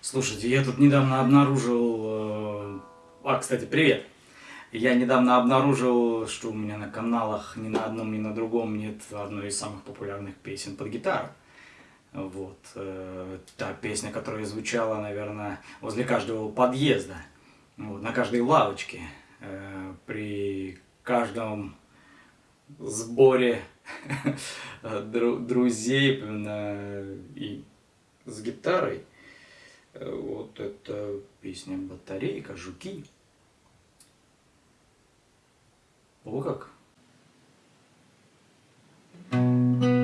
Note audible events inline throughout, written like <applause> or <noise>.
Слушайте, я тут недавно обнаружил... э, А, кстати, привет! Я недавно обнаружил, что у меня на каналах ни на одном, ни на другом нет одной из самых популярных песен под гитару. Вот. э, Та песня, которая звучала, наверное, возле каждого подъезда, вот, на каждой лавочке, э, при каждом сборе <laughs> дру- друзей и с гитарой. Э, Вот это песня «Батарейка», «Жуки». О как! Холодный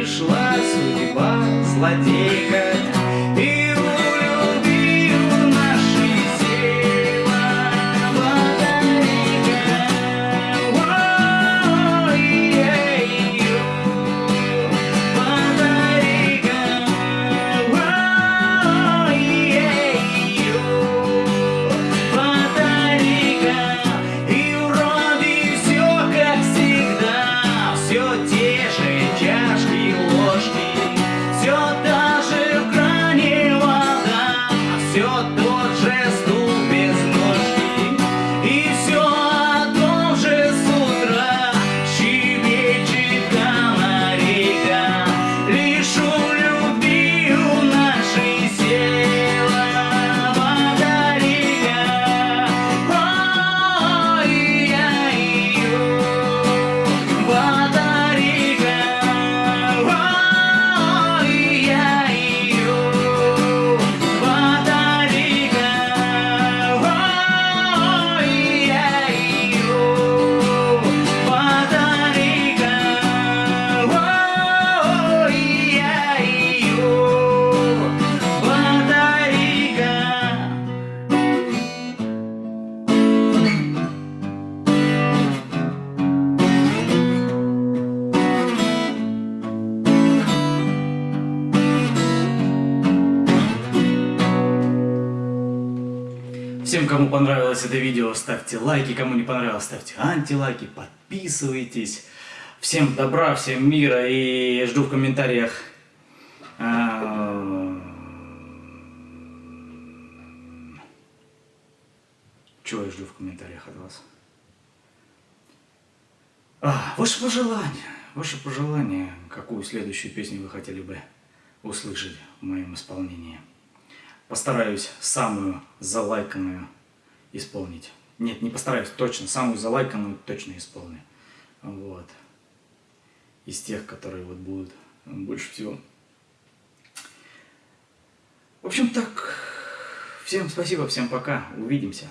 пришла судьба злодейка Всем, кому понравилось это видео, ставьте лайки, кому не понравилось, ставьте антилайки, подписывайтесь. Всем добра, всем мира и жду в комментариях. а, Чего я жду в комментариях от вас? А, ваши пожелания, ваши пожелания, какую следующую песню вы хотели бы услышать в моем исполнении. Постараюсь самую залайканную исполнить. Нет, не постараюсь, точно, самую залайканную точно исполню. Вот. Из тех, которые вот будут больше всего. В общем, так. Всем спасибо, всем пока. Увидимся.